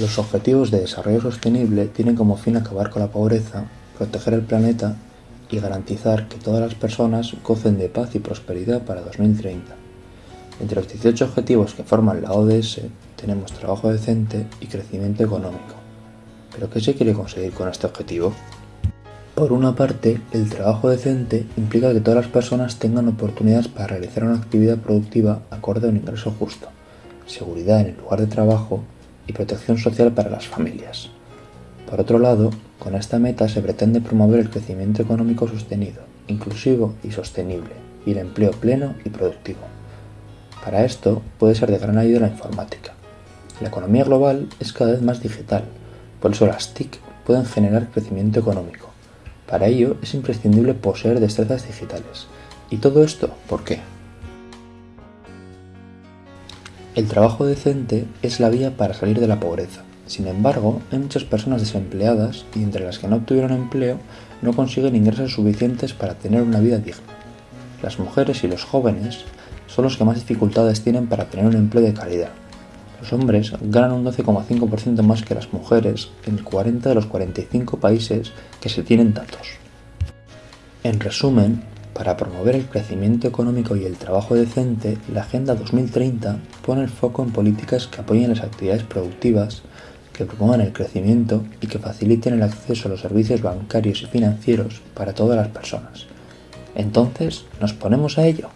Los Objetivos de Desarrollo Sostenible tienen como fin acabar con la pobreza, proteger el planeta y garantizar que todas las personas gocen de paz y prosperidad para 2030. Entre los 18 objetivos que forman la ODS tenemos trabajo decente y crecimiento económico. ¿Pero qué se quiere conseguir con este objetivo? Por una parte, el trabajo decente implica que todas las personas tengan oportunidades para realizar una actividad productiva acorde a un ingreso justo, seguridad en el lugar de trabajo y protección social para las familias. Por otro lado, con esta meta se pretende promover el crecimiento económico sostenido, inclusivo y sostenible, y el empleo pleno y productivo. Para esto puede ser de gran ayuda la informática. La economía global es cada vez más digital, por eso las TIC pueden generar crecimiento económico. Para ello es imprescindible poseer destrezas digitales. ¿Y todo esto por qué? El trabajo decente es la vía para salir de la pobreza. Sin embargo, hay muchas personas desempleadas y entre las que no obtuvieron empleo no consiguen ingresos suficientes para tener una vida digna. Las mujeres y los jóvenes son los que más dificultades tienen para tener un empleo de calidad. Los hombres ganan un 12,5% más que las mujeres en 40 de los 45 países que se tienen datos. En resumen, para promover el crecimiento económico y el trabajo decente, la Agenda 2030 pone el foco en políticas que apoyen las actividades productivas, que promuevan el crecimiento y que faciliten el acceso a los servicios bancarios y financieros para todas las personas. Entonces, ¿nos ponemos a ello?